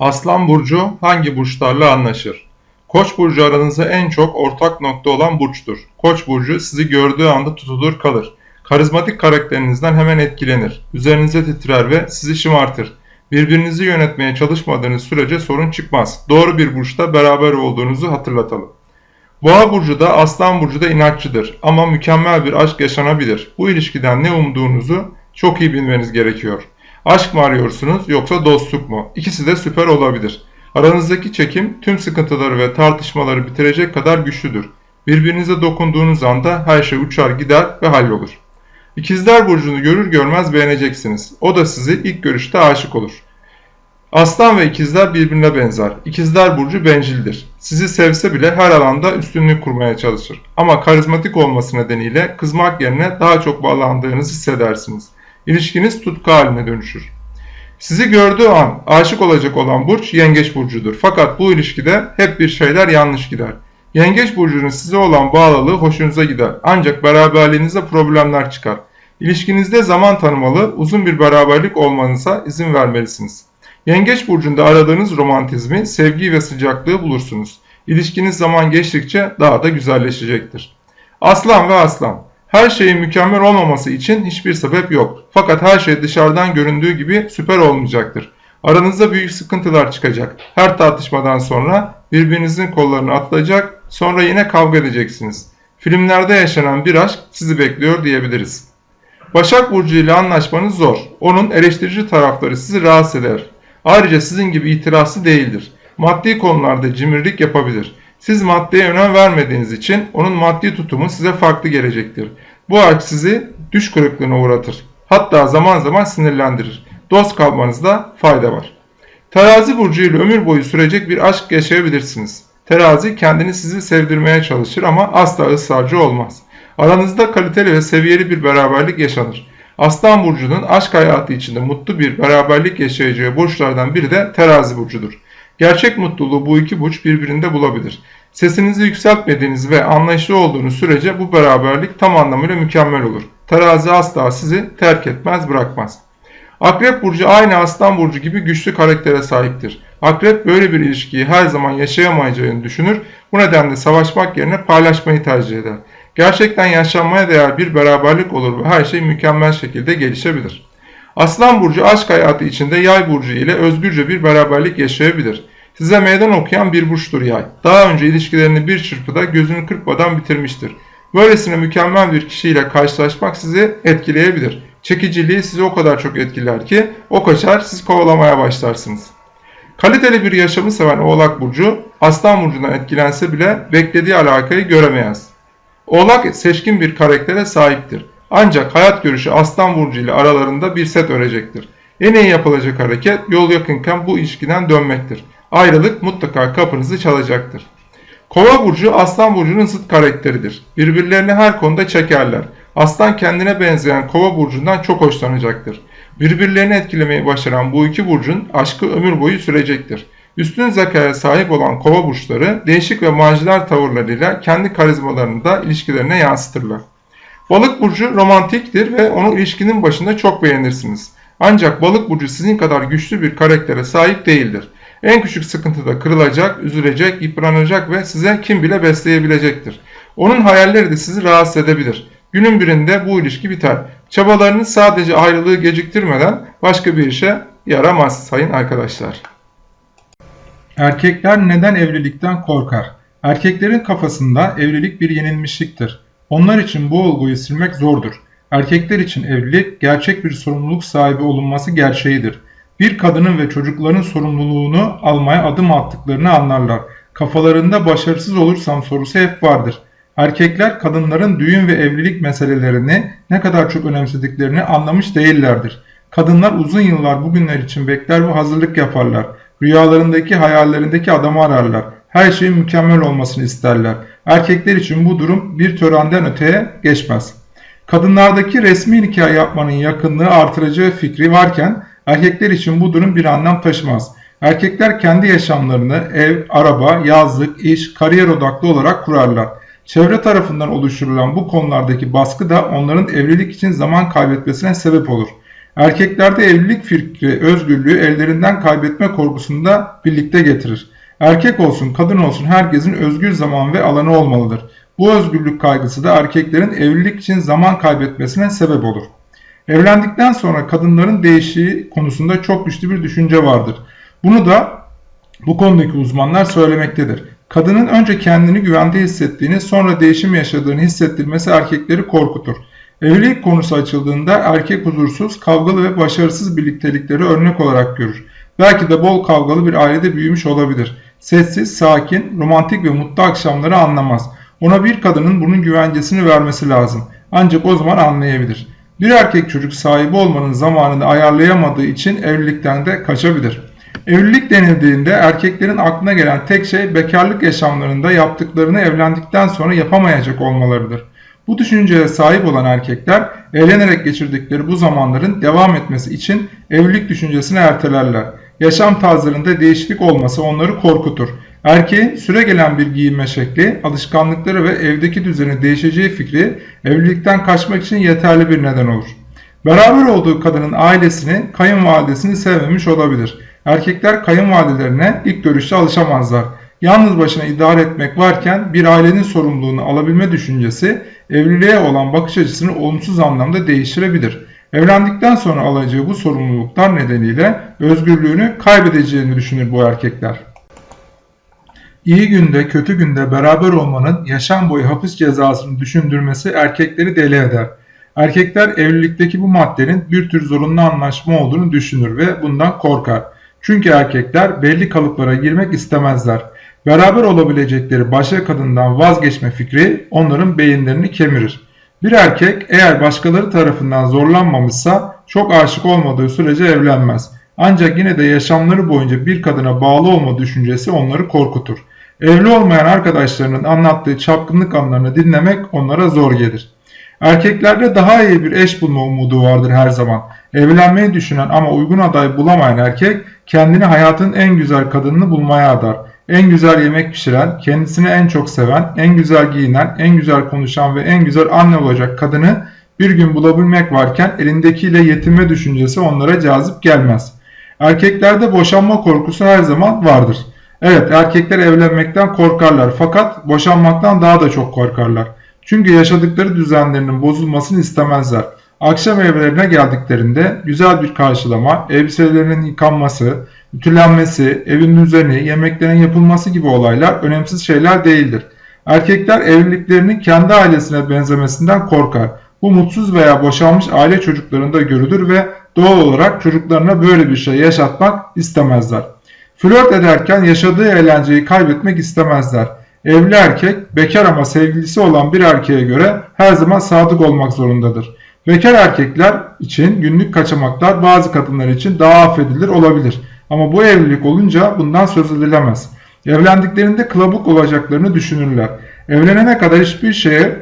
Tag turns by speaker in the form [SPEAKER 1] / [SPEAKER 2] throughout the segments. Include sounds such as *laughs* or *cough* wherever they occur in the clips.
[SPEAKER 1] Aslan burcu hangi burçlarla anlaşır? Koç burcu aranızda en çok ortak nokta olan burçtur. Koç burcu sizi gördüğü anda tutulur kalır. Karizmatik karakterinizden hemen etkilenir. Üzerinize titrer ve sizi şımartır. Birbirinizi yönetmeye çalışmadığınız sürece sorun çıkmaz. Doğru bir burçta beraber olduğunuzu hatırlatalım. Boğa burcu da Aslan burcu da inatçıdır ama mükemmel bir aşk yaşanabilir. Bu ilişkiden ne umduğunuzu çok iyi bilmeniz gerekiyor. Aşk mı arıyorsunuz yoksa dostluk mu? İkisi de süper olabilir. Aranızdaki çekim tüm sıkıntıları ve tartışmaları bitirecek kadar güçlüdür. Birbirinize dokunduğunuz anda her şey uçar gider ve hallolur. İkizler Burcu'nu görür görmez beğeneceksiniz. O da sizi ilk görüşte aşık olur. Aslan ve ikizler birbirine benzer. İkizler Burcu bencildir. Sizi sevse bile her alanda üstünlük kurmaya çalışır. Ama karizmatik olması nedeniyle kızmak yerine daha çok bağlandığınızı hissedersiniz. İlişkiniz tutku haline dönüşür. Sizi gördüğü an aşık olacak olan burç yengeç burcudur. Fakat bu ilişkide hep bir şeyler yanlış gider. Yengeç burcunun size olan bağlılığı hoşunuza gider. Ancak beraberliğinizde problemler çıkar. İlişkinizde zaman tanımalı, uzun bir beraberlik olmanıza izin vermelisiniz. Yengeç burcunda aradığınız romantizmi, sevgi ve sıcaklığı bulursunuz. İlişkiniz zaman geçtikçe daha da güzelleşecektir. Aslan ve aslan her şeyin mükemmel olmaması için hiçbir sebep yok. Fakat her şey dışarıdan göründüğü gibi süper olmayacaktır. Aranızda büyük sıkıntılar çıkacak. Her tartışmadan sonra birbirinizin kollarını atlayacak, sonra yine kavga edeceksiniz. Filmlerde yaşanan bir aşk sizi bekliyor diyebiliriz. Başak Burcu ile anlaşmanız zor. Onun eleştirici tarafları sizi rahatsız eder. Ayrıca sizin gibi itirazlı değildir. Maddi konularda cimrilik yapabilir. Siz maddeye önem vermediğiniz için onun maddi tutumu size farklı gelecektir. Bu aşk sizi düş kırıklığına uğratır. Hatta zaman zaman sinirlendirir. Dost kalmanızda fayda var. Terazi burcu ile ömür boyu sürecek bir aşk yaşayabilirsiniz. Terazi kendini sizi sevdirmeye çalışır ama asla ısrarcı olmaz. Aranızda kaliteli ve seviyeli bir beraberlik yaşanır. Aslan burcunun aşk hayatı içinde mutlu bir beraberlik yaşayacağı burçlardan biri de terazi burcudur. Gerçek mutluluğu bu iki burç birbirinde bulabilir. Sesinizi yükseltmediğiniz ve anlayışlı olduğunuz sürece bu beraberlik tam anlamıyla mükemmel olur. Terazi asla sizi terk etmez bırakmaz. Akrep burcu aynı aslan burcu gibi güçlü karaktere sahiptir. Akrep böyle bir ilişkiyi her zaman yaşayamayacağını düşünür. Bu nedenle savaşmak yerine paylaşmayı tercih eder. Gerçekten yaşanmaya değer bir beraberlik olur ve her şey mükemmel şekilde gelişebilir. Aslan burcu aşk hayatı içinde yay burcu ile özgürce bir beraberlik yaşayabilir. Size meydan okuyan bir burçtur yay. Daha önce ilişkilerini bir çırpıda gözünü kırpmadan bitirmiştir. Böylesine mükemmel bir kişiyle karşılaşmak sizi etkileyebilir. Çekiciliği sizi o kadar çok etkiler ki o kaçar siz kovalamaya başlarsınız. Kaliteli bir yaşamı seven Oğlak Burcu, Aslan Burcu'ndan etkilense bile beklediği alakayı göremez. Oğlak seçkin bir karaktere sahiptir. Ancak hayat görüşü Aslan Burcu ile aralarında bir set örecektir. En iyi yapılacak hareket yol yakınken bu ilişkiden dönmektir. Ayrılık mutlaka kapınızı çalacaktır. Kova burcu Aslan burcunun zıt karakteridir. Birbirlerini her konuda çekerler. Aslan kendine benzeyen Kova burcundan çok hoşlanacaktır. Birbirlerini etkilemeyi başaran bu iki burcun aşkı ömür boyu sürecektir. Üstün zekaya sahip olan kova burçları değişik ve maciler tavırlarıyla kendi karizmalarını da ilişkilerine yansıtırlar. Balık burcu romantiktir ve onu ilişkinin başında çok beğenirsiniz. Ancak balık burcu sizin kadar güçlü bir karaktere sahip değildir. En küçük sıkıntıda kırılacak, üzülecek, yıpranacak ve size kim bile besleyebilecektir. Onun hayalleri de sizi rahatsız edebilir. Günün birinde bu ilişki biter. Çabalarınız sadece ayrılığı geciktirmeden başka bir işe yaramaz sayın arkadaşlar. Erkekler neden evlilikten korkar? Erkeklerin kafasında evlilik bir yenilmişliktir. Onlar için bu olguyu silmek zordur. Erkekler için evlilik gerçek bir sorumluluk sahibi olunması gerçeğidir. Bir kadının ve çocukların sorumluluğunu almaya adım attıklarını anlarlar. Kafalarında başarısız olursam sorusu hep vardır. Erkekler kadınların düğün ve evlilik meselelerini ne kadar çok önemsediklerini anlamış değillerdir. Kadınlar uzun yıllar bugünler için bekler ve hazırlık yaparlar. Rüyalarındaki hayallerindeki adamı ararlar. Her şeyin mükemmel olmasını isterler. Erkekler için bu durum bir törenden öteye geçmez. Kadınlardaki resmi nikah yapmanın yakınlığı artıracağı fikri varken erkekler için bu durum bir anlam taşımaz. Erkekler kendi yaşamlarını ev, araba, yazlık, iş, kariyer odaklı olarak kurarlar. Çevre tarafından oluşturulan bu konulardaki baskı da onların evlilik için zaman kaybetmesine sebep olur.
[SPEAKER 2] Erkeklerde evlilik fikri özgürlüğü ellerinden kaybetme korkusunu da birlikte getirir. Erkek olsun kadın olsun herkesin özgür zaman ve alanı olmalıdır. Bu özgürlük kaygısı da erkeklerin evlilik için zaman kaybetmesine sebep olur. Evlendikten sonra kadınların değişiği konusunda çok güçlü bir düşünce vardır. Bunu da bu konudaki uzmanlar söylemektedir. Kadının önce kendini güvende hissettiğini sonra değişim yaşadığını hissettirmesi erkekleri korkutur. Evlilik konusu açıldığında erkek huzursuz, kavgalı ve başarısız birliktelikleri örnek olarak görür. Belki de bol kavgalı bir ailede büyümüş olabilir. Sessiz, sakin, romantik ve mutlu akşamları anlamaz. Ona bir kadının bunun güvencesini vermesi lazım. Ancak o zaman anlayabilir. Bir erkek çocuk sahibi olmanın zamanını ayarlayamadığı için evlilikten de kaçabilir. Evlilik denildiğinde erkeklerin aklına gelen tek şey bekarlık yaşamlarında yaptıklarını evlendikten sonra yapamayacak olmalarıdır. Bu düşünceye sahip olan erkekler eğlenerek geçirdikleri bu zamanların devam etmesi için evlilik düşüncesini ertelerler. Yaşam tarzlarında değişiklik olması onları korkutur. Erkeğin süre gelen bir giyinme şekli, alışkanlıkları ve evdeki düzeni değişeceği fikri evlilikten kaçmak için yeterli bir neden olur. Beraber olduğu kadının ailesini, kayınvalidesini sevmemiş olabilir. Erkekler kayınvalidelerine ilk görüşte alışamazlar. Yalnız başına idare etmek varken bir ailenin sorumluluğunu alabilme düşüncesi evliliğe olan bakış açısını olumsuz anlamda değiştirebilir. Evlendikten sonra alacağı bu sorumluluklar nedeniyle özgürlüğünü kaybedeceğini düşünür bu erkekler. İyi günde kötü günde beraber olmanın yaşam boyu hapis cezasını düşündürmesi erkekleri deli eder. Erkekler evlilikteki bu maddenin bir tür zorunlu anlaşma olduğunu düşünür ve bundan korkar. Çünkü erkekler belli kalıplara girmek istemezler. Beraber olabilecekleri başka kadından vazgeçme fikri onların beyinlerini kemirir. Bir erkek eğer başkaları tarafından zorlanmamışsa çok aşık olmadığı sürece evlenmez. Ancak yine de yaşamları boyunca bir kadına bağlı olma düşüncesi onları korkutur. Evli olmayan arkadaşlarının anlattığı çapkınlık anlarını dinlemek onlara zor gelir. Erkeklerde daha iyi bir eş bulma umudu vardır her zaman. Evlenmeyi düşünen ama uygun aday bulamayan erkek kendini hayatın en güzel kadınını bulmaya adar. En güzel yemek pişiren, kendisini en çok seven, en güzel giyinen, en güzel konuşan ve en güzel anne olacak kadını bir gün bulabilmek varken elindekiyle yetinme düşüncesi onlara cazip gelmez. Erkeklerde boşanma korkusu her zaman vardır. Evet erkekler evlenmekten korkarlar fakat boşanmaktan daha da çok korkarlar. Çünkü yaşadıkları düzenlerinin bozulmasını istemezler. Akşam evlerine geldiklerinde güzel bir karşılama, elbiselerinin yıkanması, ütülenmesi, evin düzeni, yemeklerin yapılması gibi olaylar önemsiz şeyler değildir. Erkekler evliliklerinin kendi ailesine benzemesinden korkar. Bu mutsuz veya boşanmış aile çocuklarında görülür ve doğal olarak çocuklarına böyle bir şey yaşatmak istemezler. Flört ederken yaşadığı eğlenceyi kaybetmek istemezler. Evli erkek bekar ama sevgilisi olan bir erkeğe göre her zaman sadık olmak zorundadır. Bekar erkekler için günlük kaçamaklar bazı kadınlar için daha affedilir olabilir. Ama bu evlilik olunca bundan söz edilemez. Evlendiklerinde kılabuk olacaklarını düşünürler. Evlenene kadar hiçbir şeye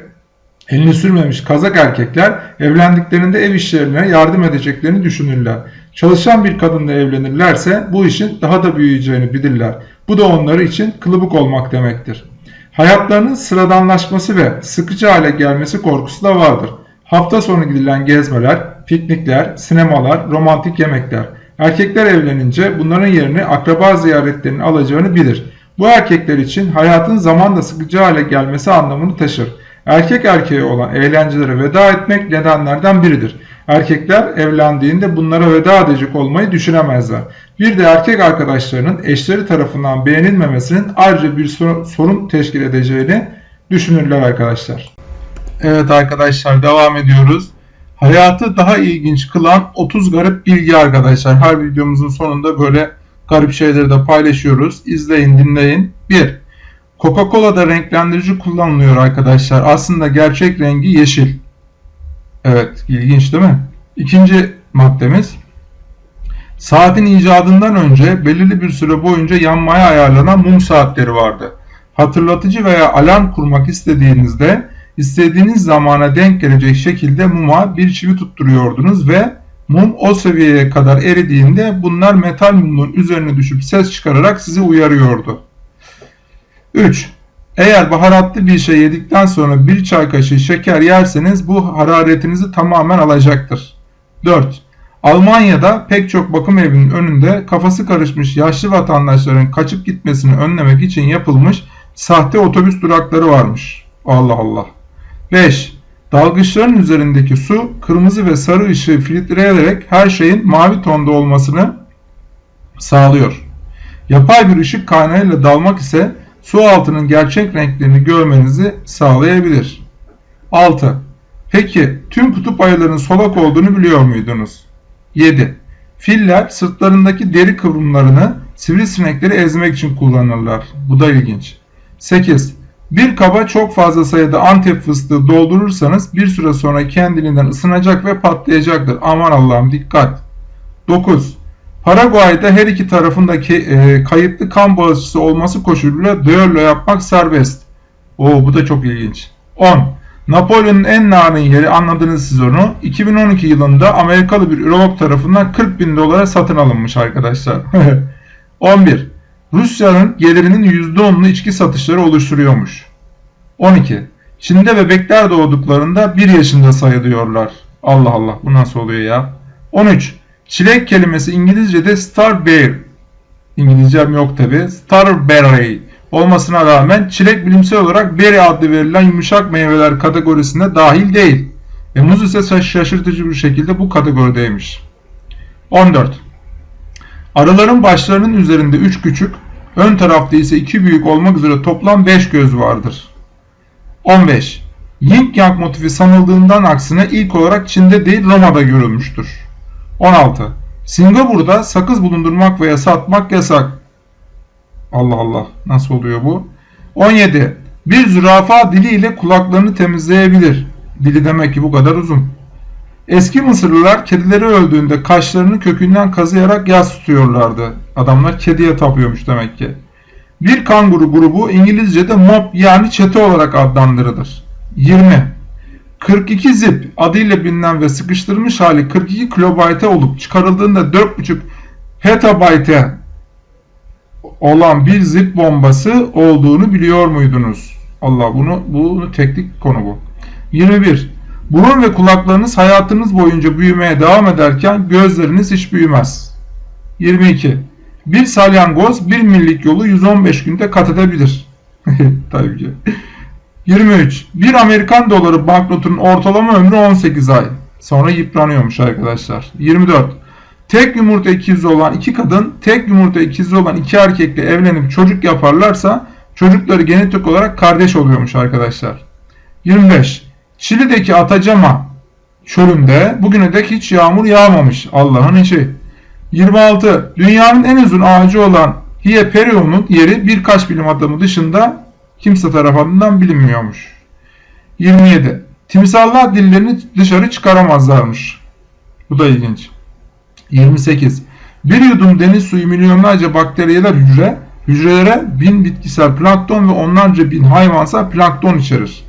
[SPEAKER 2] elini sürmemiş kazak erkekler evlendiklerinde ev işlerine yardım edeceklerini düşünürler. Çalışan bir kadınla evlenirlerse bu işin daha da büyüyeceğini bilirler. Bu da onları için kılıbık olmak demektir. Hayatlarının sıradanlaşması ve sıkıcı hale gelmesi korkusu da vardır. Hafta sonu gidilen gezmeler, piknikler, sinemalar, romantik yemekler. Erkekler evlenince bunların yerini akraba ziyaretlerinin alacağını bilir. Bu erkekler için hayatın zamanla sıkıcı hale gelmesi anlamını taşır. Erkek erkeğe olan eğlencelere veda etmek nedenlerden biridir. Erkekler evlendiğinde bunlara veda edecek olmayı düşünemezler. Bir de erkek arkadaşlarının eşleri tarafından beğenilmemesinin ayrıca bir sorun teşkil edeceğini düşünürler arkadaşlar.
[SPEAKER 1] Evet arkadaşlar devam ediyoruz. Hayatı daha ilginç kılan 30 garip bilgi arkadaşlar. Her videomuzun sonunda böyle garip şeyleri de paylaşıyoruz. İzleyin dinleyin. 1. Coca-Cola'da renklendirici kullanılıyor arkadaşlar. Aslında gerçek rengi yeşil. Evet ilginç değil mi? İkinci maddemiz. Saatin icadından önce belirli bir süre boyunca yanmaya ayarlanan mum saatleri vardı. Hatırlatıcı veya alarm kurmak istediğinizde istediğiniz zamana denk gelecek şekilde muma bir çivi tutturuyordunuz ve mum o seviyeye kadar eridiğinde bunlar metal mumun üzerine düşüp ses çıkararak sizi uyarıyordu. 3. Eğer baharatlı bir şey yedikten sonra bir çay kaşığı şeker yerseniz bu hararetinizi tamamen alacaktır. 4.
[SPEAKER 2] Almanya'da pek çok bakım evinin önünde kafası karışmış yaşlı vatandaşların kaçıp gitmesini önlemek için yapılmış sahte otobüs durakları varmış. Allah Allah. 5. Dalgıçların üzerindeki su kırmızı ve sarı ışığı filtreleyerek her şeyin mavi tonda olmasını sağlıyor. Yapay bir ışık kaynağıyla dalmak ise su altının gerçek renklerini görmenizi sağlayabilir. 6. Peki tüm kutup ayılarının solak olduğunu biliyor muydunuz? 7. Filler sırtlarındaki deri kıvrımlarını sivrisinekleri ezmek için kullanırlar. Bu da ilginç. 8. Bir kaba çok fazla sayıda antep fıstığı doldurursanız bir süre sonra kendiliğinden ısınacak ve patlayacaktır. Aman Allah'ım dikkat. 9. Paraguay'da her iki tarafındaki e, kayıtlı kan bağışçısı olması koşuluyla düello yapmak serbest. Oo bu da çok ilginç. 10. Napolyon'un en narin yeri anladınız siz onu. 2012 yılında Amerikalı bir ürolog tarafından 40 bin dolara satın alınmış arkadaşlar. *laughs* 11. Rusya'nın gelirinin %10'unu içki satışları oluşturuyormuş. 12. Çin'de bebekler doğduklarında 1 yaşında sayılıyorlar. Allah Allah bu nasıl oluyor ya? 13. Çilek kelimesi İngilizce'de starberry. İngilizcem yok tabi. Starberry olmasına rağmen çilek bilimsel olarak berry adlı verilen yumuşak meyveler kategorisine dahil değil. Ve muz ise şaşırtıcı bir şekilde bu kategorideymiş. 14. Arıların başlarının üzerinde 3 küçük, ön tarafta ise 2 büyük olmak üzere toplam 5 göz vardır. 15. Yin Yang motifi sanıldığından aksine ilk olarak Çin'de değil Roma'da görülmüştür. 16. Singapur'da sakız bulundurmak veya satmak yasak. Allah Allah nasıl oluyor bu? 17. Bir zürafa diliyle kulaklarını temizleyebilir. Dili demek ki bu kadar uzun. Eski Mısırlılar kedileri öldüğünde kaşlarını kökünden kazıyarak yas tutuyorlardı. Adamlar kediye tapıyormuş demek ki. Bir kanguru grubu İngilizce'de mob yani çete olarak adlandırılır. 20. 42 zip adıyla bilinen ve sıkıştırılmış hali 42 kilobayte olup çıkarıldığında 4.5 petabayte olan bir zip bombası olduğunu biliyor muydunuz? Allah bunu bunu teknik konu bu. 21. Burun ve kulaklarınız hayatınız boyunca büyümeye devam ederken gözleriniz hiç büyümez. 22. Bir salyangoz bir millik yolu 115 günde kat edebilir. *laughs* Tabii ki. 23. Bir Amerikan doları banknotunun ortalama ömrü 18 ay. Sonra yıpranıyormuş arkadaşlar. 24. Tek yumurta ikizi olan iki kadın, tek yumurta ikizi olan iki erkekle evlenip çocuk yaparlarsa çocukları genetik olarak kardeş oluyormuş arkadaşlar. 25. Şili'deki Atacama çölünde bugüne dek hiç yağmur yağmamış. Allah'ın işi. 26. Dünyanın en uzun ağacı olan Hieperion'un yeri birkaç bilim adamı dışında kimse tarafından bilinmiyormuş. 27. Timsallar dillerini dışarı çıkaramazlarmış. Bu da ilginç. 28. Bir yudum deniz suyu milyonlarca bakteriyeler hücre, hücrelere bin bitkisel plankton ve onlarca bin hayvansal plankton içerir.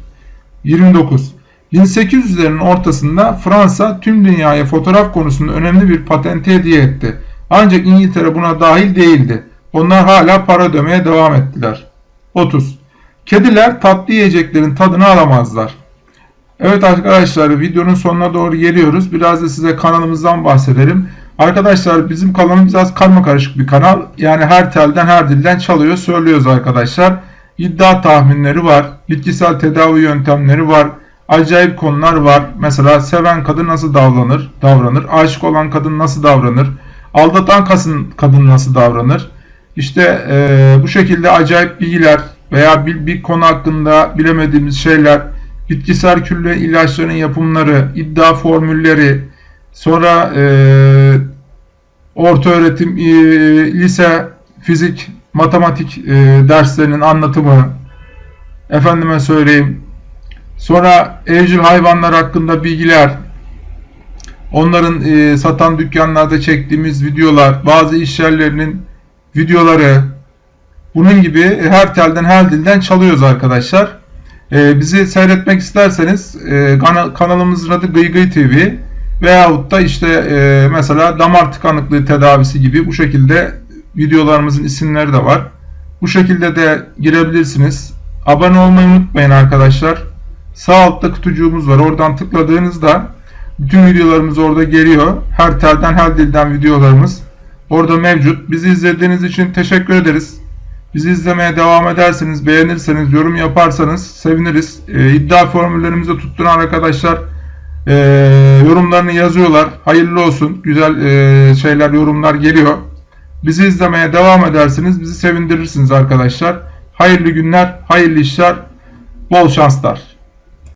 [SPEAKER 2] 29. 1800'lerin ortasında Fransa tüm dünyaya fotoğraf konusunda önemli bir patenti hediye etti. Ancak İngiltere buna dahil değildi. Onlar hala para ödemeye devam ettiler. 30. Kediler tatlı yiyeceklerin tadını alamazlar. Evet arkadaşlar videonun sonuna doğru geliyoruz. Biraz da size kanalımızdan bahsedelim. Arkadaşlar bizim kanalımız biraz karma karışık bir kanal. Yani her telden her dilden çalıyor söylüyoruz arkadaşlar. İddia tahminleri var. Bitkisel tedavi yöntemleri var. Acayip konular var. Mesela seven kadın nasıl davranır? Davranır. Aşık olan kadın nasıl davranır? Aldatan kadın, nasıl davranır? İşte e, bu şekilde acayip bilgiler veya bir, bir konu hakkında bilemediğimiz şeyler, bitkisel külle ilaçların yapımları, iddia formülleri, sonra e, orta öğretim, e, lise, fizik, matematik e, derslerinin anlatımı, efendime söyleyeyim, sonra evcil hayvanlar hakkında bilgiler, onların e, satan dükkanlarda çektiğimiz videolar, bazı iş yerlerinin videoları, bunun gibi her telden her dilden çalıyoruz arkadaşlar. E, bizi seyretmek isterseniz e, kanalımızın adı Gıygıy TV veyahut da işte e, mesela damar tıkanıklığı tedavisi gibi bu şekilde videolarımızın isimleri de var. Bu şekilde de girebilirsiniz. Abone olmayı unutmayın arkadaşlar. Sağ altta kutucuğumuz var. Oradan tıkladığınızda Bütün videolarımız orada geliyor. Her telden her dilden videolarımız orada mevcut. Bizi izlediğiniz için teşekkür ederiz. Bizi izlemeye devam ederseniz, beğenirseniz, yorum yaparsanız seviniriz. Ee, iddia formüllerimizi tutturan arkadaşlar e, yorumlarını yazıyorlar. Hayırlı olsun. Güzel e, şeyler, yorumlar geliyor. Bizi izlemeye devam edersiniz. Bizi sevindirirsiniz arkadaşlar. Hayırlı günler, hayırlı işler, bol şanslar.